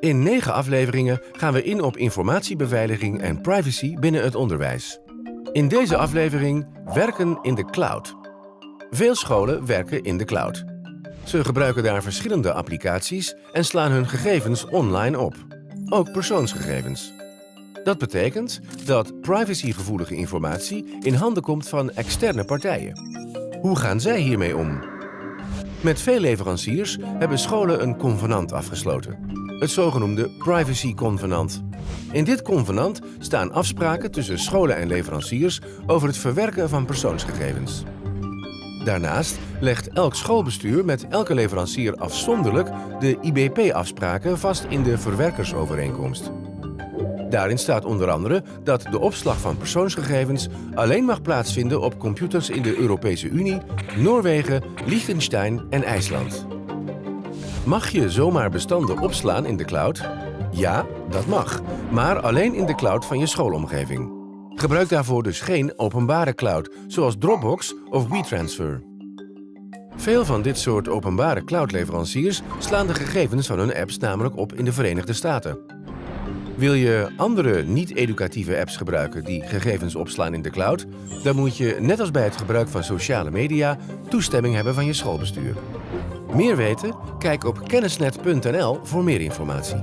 In negen afleveringen gaan we in op informatiebeveiliging en privacy binnen het onderwijs. In deze aflevering werken in de cloud. Veel scholen werken in de cloud. Ze gebruiken daar verschillende applicaties en slaan hun gegevens online op. Ook persoonsgegevens. Dat betekent dat privacygevoelige informatie in handen komt van externe partijen. Hoe gaan zij hiermee om? Met veel leveranciers hebben scholen een convenant afgesloten. Het zogenoemde Privacy Convenant. In dit convenant staan afspraken tussen scholen en leveranciers over het verwerken van persoonsgegevens. Daarnaast legt elk schoolbestuur met elke leverancier afzonderlijk de IBP-afspraken vast in de verwerkersovereenkomst. Daarin staat onder andere dat de opslag van persoonsgegevens alleen mag plaatsvinden op computers in de Europese Unie, Noorwegen, Liechtenstein en IJsland. Mag je zomaar bestanden opslaan in de cloud? Ja, dat mag, maar alleen in de cloud van je schoolomgeving. Gebruik daarvoor dus geen openbare cloud, zoals Dropbox of WeTransfer. Veel van dit soort openbare cloudleveranciers slaan de gegevens van hun apps namelijk op in de Verenigde Staten. Wil je andere niet-educatieve apps gebruiken die gegevens opslaan in de cloud, dan moet je, net als bij het gebruik van sociale media, toestemming hebben van je schoolbestuur. Meer weten? Kijk op kennisnet.nl voor meer informatie.